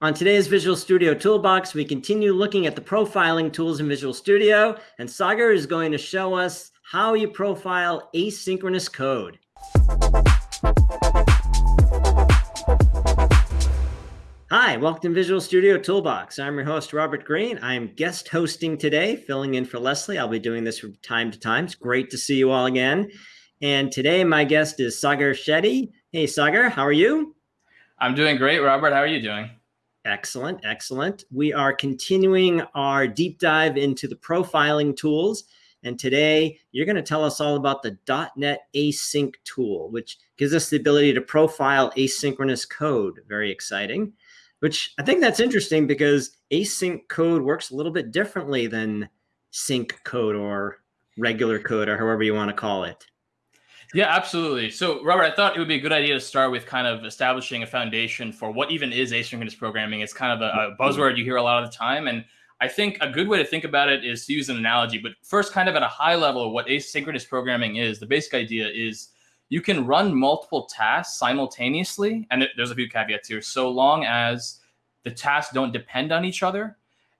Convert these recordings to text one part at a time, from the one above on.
On today's Visual Studio Toolbox, we continue looking at the profiling tools in Visual Studio, and Sagar is going to show us how you profile asynchronous code. Hi, welcome to Visual Studio Toolbox. I'm your host, Robert Green. I'm guest hosting today, filling in for Leslie. I'll be doing this from time to time. It's great to see you all again. And today my guest is Sagar Shetty. Hey, Sagar, how are you? I'm doing great, Robert. How are you doing? Excellent, excellent. We are continuing our deep dive into the profiling tools. And today you're going to tell us all about the .NET Async tool, which gives us the ability to profile asynchronous code. Very exciting, which I think that's interesting because async code works a little bit differently than sync code or regular code or however you want to call it. Yeah, absolutely. So, Robert, I thought it would be a good idea to start with kind of establishing a foundation for what even is asynchronous programming. It's kind of a, a, mm-hmm. buzzword you hear a lot of the time. And I think a good way to think about it is to use an analogy. But first, kind of at a high level, what asynchronous programming is, the basic idea is you can run multiple tasks simultaneously. And there's a few caveats here. So long as the tasks don't depend on each other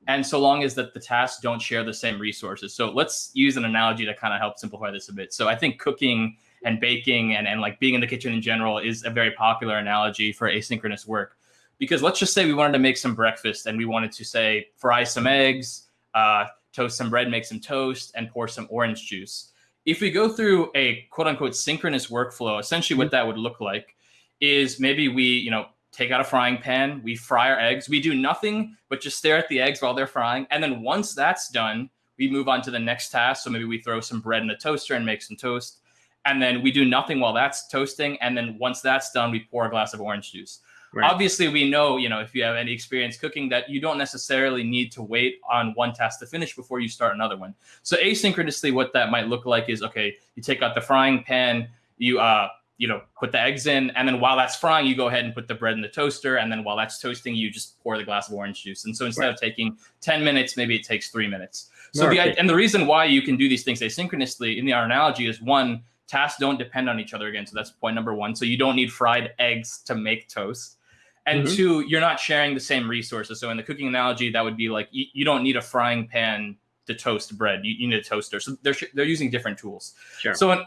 and so long as that the tasks don't share the same resources. So let's use an analogy to kind of help simplify this a bit. So I think cooking and baking and, and like being in the kitchen in general is a very popular analogy for asynchronous work. Because let's just say we wanted to make some breakfast and we wanted to say fry some eggs, uh, toast some bread, make some toast, and pour some orange juice. If we go through a quote unquote synchronous workflow, essentially what that would look like is maybe we, you know, take out a frying pan, we fry our eggs, we do nothing but just stare at the eggs while they're frying. And then once that's done, we move on to the next task. So maybe we throw some bread in the toaster and make some toast and then we do nothing while that's toasting. And then once that's done, we pour a glass of orange juice. Right. Obviously, we know, you know, if you have any experience cooking, that you don't necessarily need to wait on one task to finish before you start another one. So asynchronously, what that might look like is, okay, you take out the frying pan, you, uh, you know, put the eggs in, and then while that's frying, you go ahead and put the bread in the toaster, and then while that's toasting, you just pour the glass of orange juice. And so instead right. of taking 10 minutes, maybe it takes three minutes. So the and the reason why you can do these things asynchronously in the analogy is one, tasks don't depend on each other again. So that's point number one. So you don't need fried eggs to make toast. And mm-hmm. two, you're not sharing the same resources. So in the cooking analogy, that would be like you, you don't need a frying pan to toast bread. You, you need a toaster. So they're they're using different tools. Sure. So in,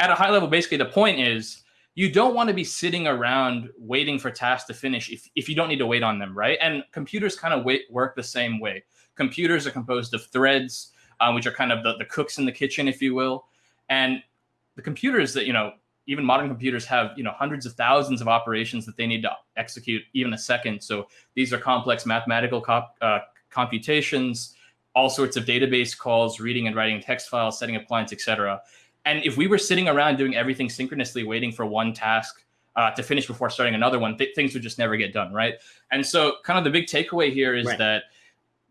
at a high level, basically the point is you don't want to be sitting around waiting for tasks to finish if, if you don't need to wait on them, right? And computers kind of wait, work the same way. Computers are composed of threads, uh, which are kind of the, the cooks in the kitchen, if you will. And the computers that you know even modern computers have you know hundreds of thousands of operations that they need to execute even a second. So these are complex mathematical comp, uh, computations all sorts of database calls reading and writing text files setting up clients etc and if we were sitting around doing everything synchronously waiting for one task uh, to finish before starting another one th things would just never get done right? And so kind of the big takeaway here is right. that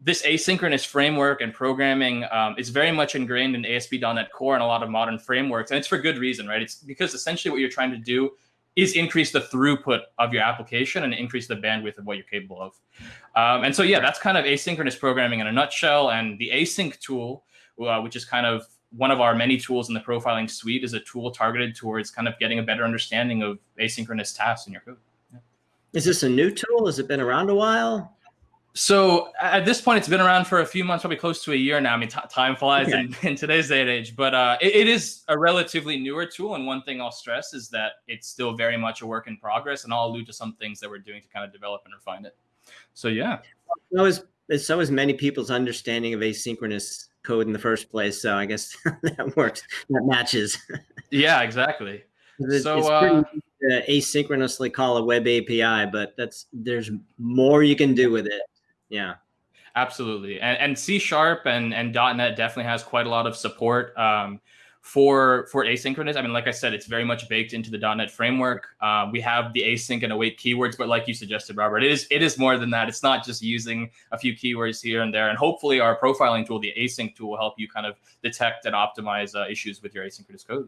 this asynchronous framework and programming um, is very much ingrained in ASP.NET Core and a lot of modern frameworks. And it's for good reason, right? It's because essentially what you're trying to do is increase the throughput of your application and increase the bandwidth of what you're capable of. Um, and so, yeah, that's kind of asynchronous programming in a nutshell. And the async tool, uh, which is kind of one of our many tools in the profiling suite, is a tool targeted towards kind of getting a better understanding of asynchronous tasks in your code. Yeah. Is this a new tool? Has it been around a while? So at this point, it's been around for a few months, probably close to a year now. I mean, time flies okay. in, in, today's day and age, but uh, it, it is a relatively newer tool. And one thing I'll stress is that it's still very much a work in progress. And I'll allude to some things that we're doing to kind of develop and refine it. So yeah. So is, so is many people's understanding of asynchronous code in the first place. So I guess that works. That matches. yeah, exactly. It's, so, it's uh, asynchronously call a web API, but that's there's more you can do with it. Yeah. Absolutely. And, and C sharp and, and .NET definitely has quite a lot of support um, for, for asynchronous. I mean, like I said, it's very much baked into the .NET framework. Uh, we have the async and await keywords, but like you suggested, Robert, it is, it is more than that. It's not just using a few keywords here and there. And hopefully our profiling tool, the async tool will help you kind of detect and optimize uh, issues with your asynchronous code.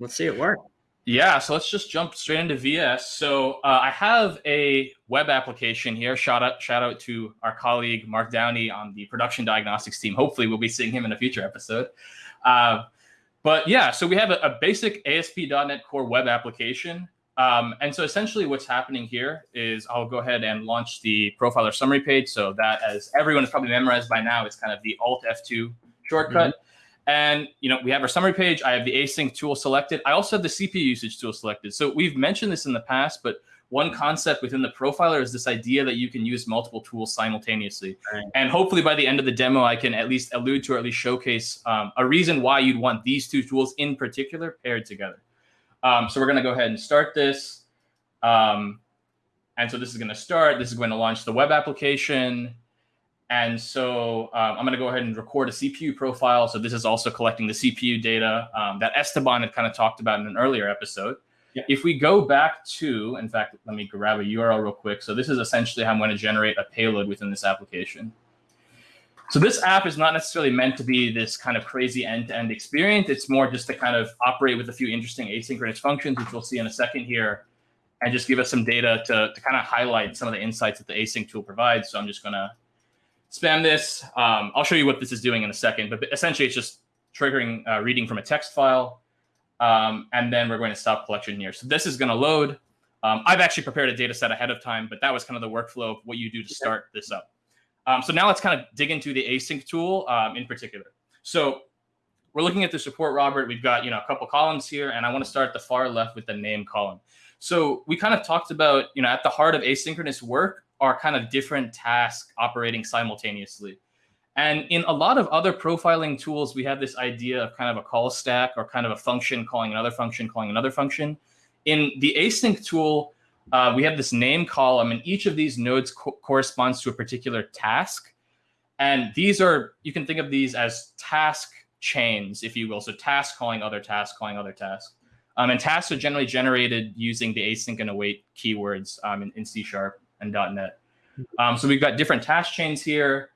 Let's see it work. Yeah, so let's just jump straight into VS. So uh, I have a web application here. Shout out, shout out to our colleague Mark Downie on the production diagnostics team. Hopefully, we'll be seeing him in a future episode. Uh, but yeah, so we have a, a, basic ASP.NET Core web application. Um, and so essentially what's happening here is I'll go ahead and launch the profiler summary page. So that as everyone has probably memorized by now, it's kind of the Alt F2 shortcut. Mm -hmm. And you know, we have our summary page. I have the async tool selected. I also have the CPU usage tool selected. So we've mentioned this in the past, but one concept within the profiler is this idea that you can use multiple tools simultaneously. Right. And hopefully by the end of the demo, I can at least allude to or at least showcase um, a reason why you'd want these two tools in particular paired together. Um, so we're going to go ahead and start this. Um, and so this is going to start. This is going to launch the web application. And so um, I'm going to go ahead and record a CPU profile. So this is also collecting the CPU data um, that Esteban had kind of talked about in an earlier episode. Yeah. If we go back to, in fact, let me grab a URL real quick. So this is essentially how I'm going to generate a payload within this application. So this app is not necessarily meant to be this kind of crazy end-to-end -end experience. It's more just to kind of operate with a few interesting asynchronous functions, which we'll see in a second here, and just give us some data to, to kind of highlight some of the insights that the async tool provides. So I'm just going to spam this. Um, I'll show you what this is doing in a second, but essentially it's just triggering uh, reading from a text file. Um, and then we're going to stop collection here. So this is going to load. Um, I've actually prepared a data set ahead of time, but that was kind of the workflow of what you do to start this up. Um, so now let's kind of dig into the async tool um, in particular. So we're looking at this report, Robert. We've got you know a couple columns here, and I want to start at the far left with the name column. So we kind of talked about you know at the heart of asynchronous work are kind of different tasks operating simultaneously. And in a lot of other profiling tools, we have this idea of kind of a call stack or kind of a function calling another function, calling another function. In the async tool, uh, we have this name column, and each of these nodes co corresponds to a particular task. And these are, you can think of these as task chains, if you will. So task calling other task, calling other task. Um, and tasks are generally generated using the async and await keywords um, in, in C Sharp and .NET. Um, so we've got different task chains here,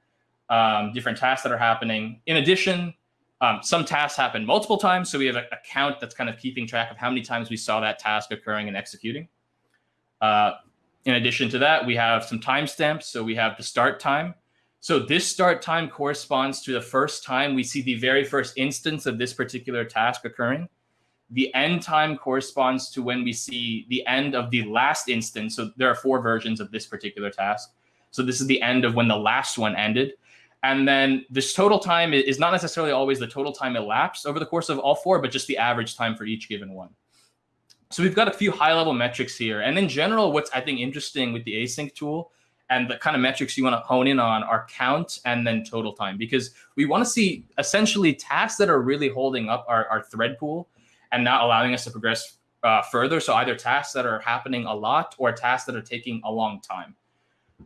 um, different tasks that are happening. In addition, um, some tasks happen multiple times. So we have a, a count that's kind of keeping track of how many times we saw that task occurring and executing. Uh, in addition to that, we have some timestamps. So we have the start time. So this start time corresponds to the first time we see the very first instance of this particular task occurring. The end time corresponds to when we see the end of the last instance. So there are four versions of this particular task. So this is the end of when the last one ended. And then this total time is not necessarily always the total time elapsed over the course of all four, but just the average time for each given one. So we've got a few high level metrics here. And in general, what's I think interesting with the async tool and the kind of metrics you want to hone in on are count and then total time, because we want to see essentially tasks that are really holding up our, our thread pool and not allowing us to progress uh, further. So either tasks that are happening a lot or tasks that are taking a long time.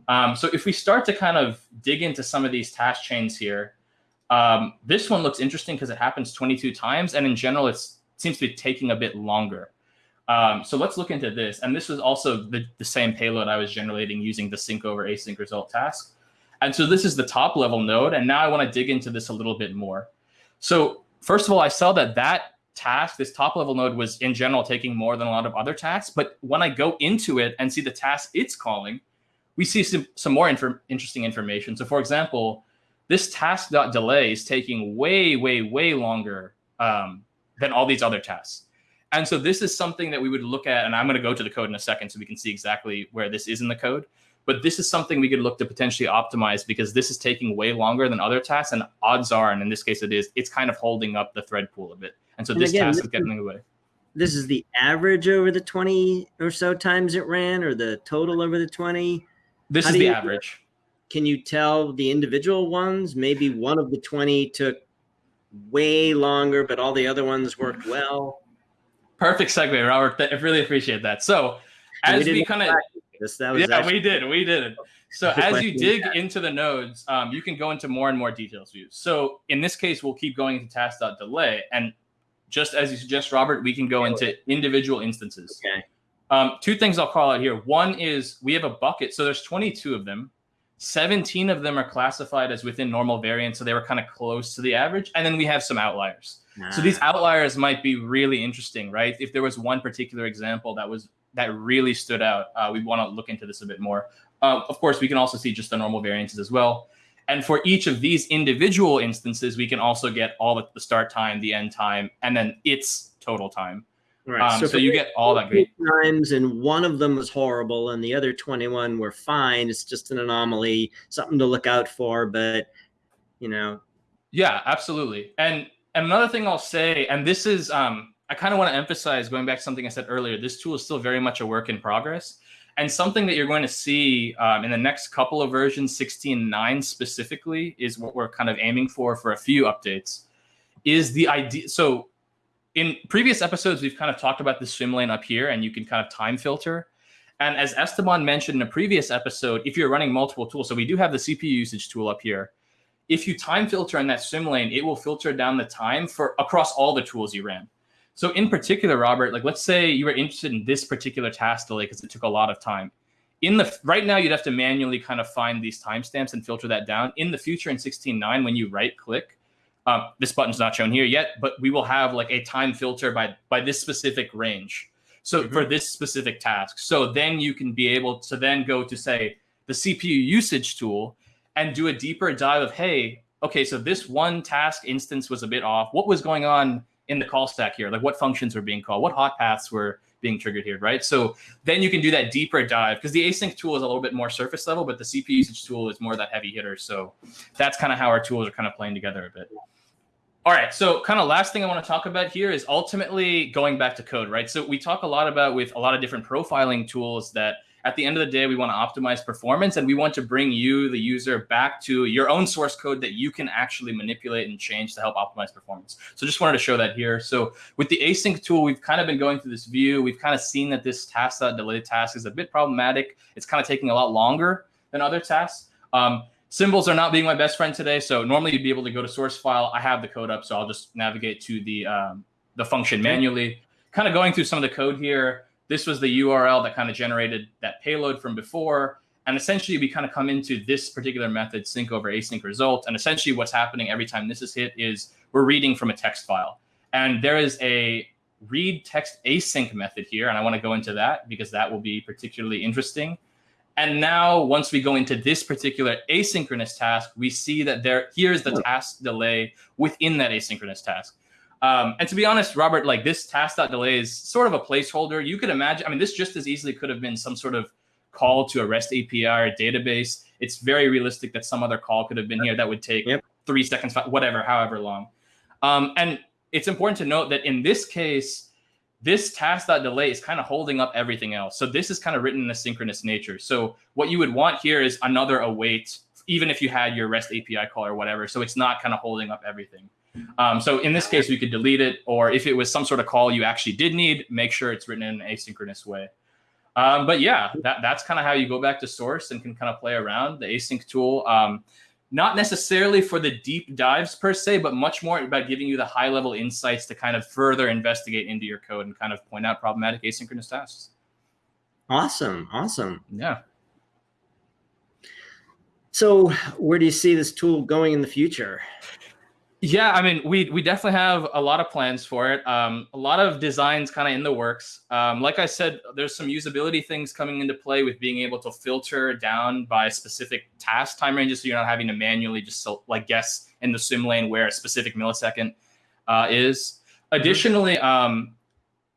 Um, so if we start to kind of dig into some of these task chains here, um, this one looks interesting because it happens 22 times. And in general, it seems to be taking a bit longer. Um, so let's look into this. And this was also the, the same payload I was generating using the sync over async result task. And so this is the top level node. And now I want to dig into this a little bit more. So first of all, I saw that that task, this top level node was in general taking more than a lot of other tasks. But when I go into it and see the task it's calling, we see some, some more interesting information. So for example, this task.delay is taking way, way, way longer um, than all these other tasks. And so this is something that we would look at, and I'm going to go to the code in a second so we can see exactly where this is in the code. But this is something we could look to potentially optimize because this is taking way longer than other tasks. And odds are, and in this case it is, it's kind of holding up the thread pool a bit. And so and this again, task this is getting away. This is the average over the 20 or so times it ran or the total over the 20? This How is the average. Can you tell the individual ones? Maybe one of the 20 took way longer, but all the other ones worked well. Perfect segue, Robert. I really appreciate that. So as we, we kind of yeah, actually... we did, we did. So as you dig into the nodes, um, you can go into more and more details views. So in this case, we'll keep going into task.delay. And just as you suggest, Robert, we can go into individual instances. Okay. Um, two things I'll call out here. One is we have a bucket. So there's 22 of them. 17 of them are classified as within normal variance. So they were kind of close to the average. And then we have some outliers. So these outliers might be really interesting, right? If there was one particular example that was that really stood out, uh, we want to look into this a bit more. Uh, of course, we can also see just the normal variances as well. And for each of these individual instances, we can also get all the, the start time, the end time, and then its total time. Right. Um, so, so you get all that great times, and one of them was horrible, and the other 21 were fine. It's just an anomaly, something to look out for. But you know, yeah, absolutely. And and another thing I'll say, and this is, um, I kind of want to emphasize going back to something I said earlier. This tool is still very much a work in progress, and something that you're going to see um, in the next couple of versions, 16.9 specifically, is what we're kind of aiming for for a few updates. Is the idea so in previous episodes, we've kind of talked about the swim lane up here and you can kind of time filter. And as Esteban mentioned in a previous episode, if you're running multiple tools, so we do have the CPU usage tool up here. If you time filter in that swim lane, it will filter down the time for across all the tools you ran. So in particular, Robert, like let's say you were interested in this particular task delay because it took a lot of time. In the right now, you'd have to manually kind of find these timestamps and filter that down. In the future, in 16.9, when you right click, um, this button's not shown here yet, but we will have like a time filter by by this specific range. So mm-hmm. for this specific task. So then you can be able to then go to say the CPU usage tool and do a deeper dive of, hey, okay, so this one task instance was a bit off. What was going on in the call stack here? Like what functions were being called? What hot paths were being triggered here, right? So then you can do that deeper dive because the async tool is a little bit more surface level, but the CPU usage tool is more that heavy hitter. So that's kind of how our tools are kind of playing together a bit. All right. So, kind of last thing I want to talk about here is ultimately going back to code, right? So, we talk a lot about with a lot of different profiling tools that at the end of the day, we want to optimize performance and we want to bring you, the user, back to your own source code that you can actually manipulate and change to help optimize performance. So, just wanted to show that here. So, with the async tool, we've kind of been going through this view. We've kind of seen that this task that delay task is a bit problematic. It's kind of taking a lot longer than other tasks. Um, Symbols are not being my best friend today. So normally you'd be able to go to source file. I have the code up, so I'll just navigate to the um, the function manually. Kind of going through some of the code here. This was the URL that kind of generated that payload from before. And essentially we kind of come into this particular method, sync over async result. And essentially what's happening every time this is hit is we're reading from a text file. And there is a read text async method here. And I want to go into that because that will be particularly interesting. And now once we go into this particular asynchronous task, we see that there here's the task delay within that asynchronous task. Um, and to be honest, Robert, like this task.delay is sort of a placeholder. You could imagine, I mean, this just as easily could have been some sort of call to a REST API or database. It's very realistic that some other call could have been here that would take yep. three seconds, whatever, however long. Um, and it's important to note that in this case, this task.delay is kind of holding up everything else. So this is kind of written in a synchronous nature. So what you would want here is another await, even if you had your REST API call or whatever. So it's not kind of holding up everything. Um, so in this case, we could delete it, or if it was some sort of call you actually did need, make sure it's written in an asynchronous way. Um, but yeah, that, that's kind of how you go back to source and can kind of play around the async tool. Um, not necessarily for the deep dives per se, but much more about giving you the high level insights to kind of further investigate into your code and kind of point out problematic asynchronous tasks. Awesome. Awesome. Yeah. So, where do you see this tool going in the future? Yeah, I mean, we we definitely have a lot of plans for it. Um, a lot of designs kind of in the works. Um, like I said, there's some usability things coming into play with being able to filter down by specific task time ranges, so you're not having to manually just so, like guess in the swim lane where a specific millisecond uh, is. Mm-hmm. Additionally, um,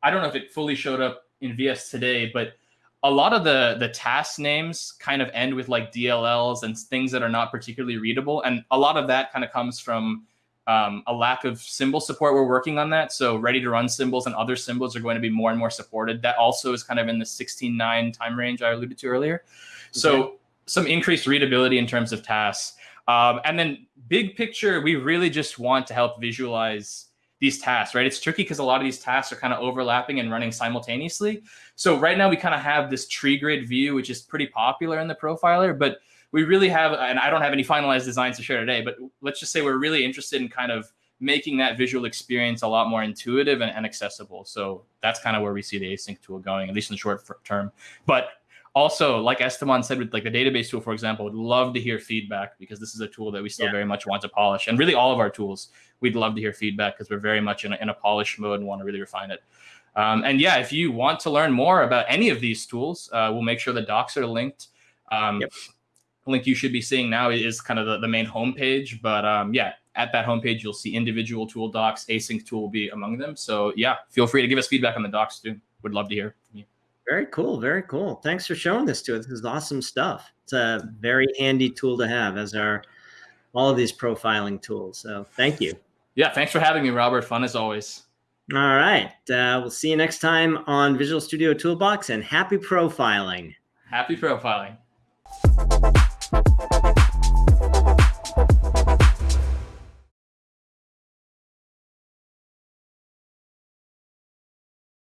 I don't know if it fully showed up in VS today, but a lot of the the task names kind of end with like DLLs and things that are not particularly readable, and a lot of that kind of comes from um, a lack of symbol support. We're working on that. So ready to run symbols and other symbols are going to be more and more supported. That also is kind of in the 16.9 time range I alluded to earlier. Okay. So some increased readability in terms of tasks. Um, and then big picture, we really just want to help visualize these tasks, right? It's tricky because a lot of these tasks are kind of overlapping and running simultaneously. So right now we kind of have this tree grid view, which is pretty popular in the profiler, but we really have, and I don't have any finalized designs to share today, but let's just say we're really interested in kind of making that visual experience a lot more intuitive and, and accessible. So that's kind of where we see the async tool going, at least in the short term. But also, like Esteban said, with like the database tool, for example, would love to hear feedback because this is a tool that we still yeah. very much want to polish. And really all of our tools, we'd love to hear feedback because we're very much in a, in a polish mode and want to really refine it. Um, and yeah, if you want to learn more about any of these tools, uh, we'll make sure the docs are linked. Um, yep link you should be seeing now is kind of the, the main homepage. But um, yeah, at that homepage, you'll see individual tool docs. Async tool will be among them. So yeah, feel free to give us feedback on the docs too. Would love to hear from you. Very cool. Very cool. Thanks for showing this to us. This is awesome stuff. It's a very handy tool to have as our all of these profiling tools. So thank you. Yeah, thanks for having me, Robert. Fun as always. All right. Uh, we'll see you next time on Visual Studio Toolbox and happy profiling. Happy profiling.